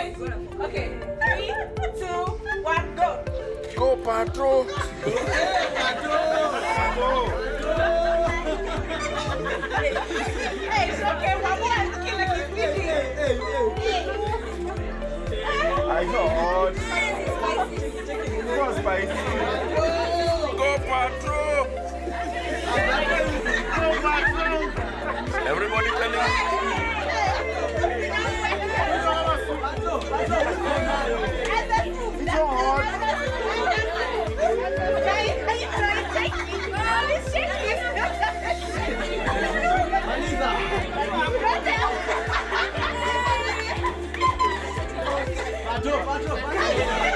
Okay, three, two, one, go. Go patrol. Go patrol. Hey, it's okay. More is looking like he's bleeding. I know. Spicy, spicy. Go spicy. Go patrol. Quatro, quatro, quatro.